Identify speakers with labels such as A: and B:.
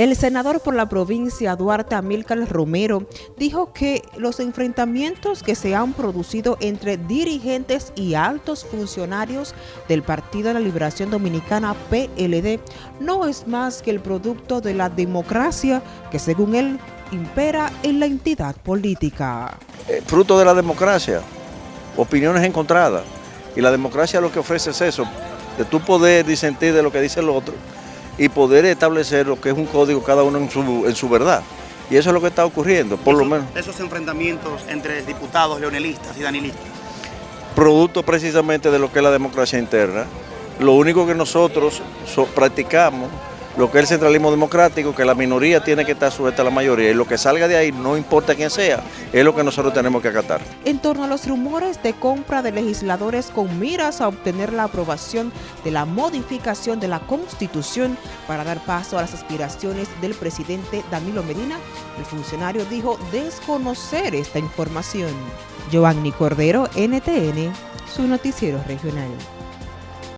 A: El senador por la provincia Duarte Amílcar Romero dijo que los enfrentamientos que se han producido entre dirigentes y altos funcionarios del Partido de la Liberación Dominicana PLD no es más que el producto de la democracia que según él impera en la entidad política.
B: Eh, fruto de la democracia, opiniones encontradas y la democracia lo que ofrece es eso, de tu poder disentir de lo que dice el otro y poder establecer lo que es un código cada uno en su, en su verdad. Y eso es lo que está ocurriendo, por lo menos.
C: Esos enfrentamientos entre diputados leonelistas y danilistas.
B: Producto precisamente de lo que es la democracia interna. Lo único que nosotros practicamos lo que es el centralismo democrático, que la minoría tiene que estar sujeta a la mayoría y lo que salga de ahí, no importa quién sea, es lo que nosotros tenemos que acatar.
A: En torno a los rumores de compra de legisladores con miras a obtener la aprobación de la modificación de la Constitución para dar paso a las aspiraciones del presidente Danilo Medina, el funcionario dijo desconocer esta información. Giovanni Cordero, NTN, su noticiero regional.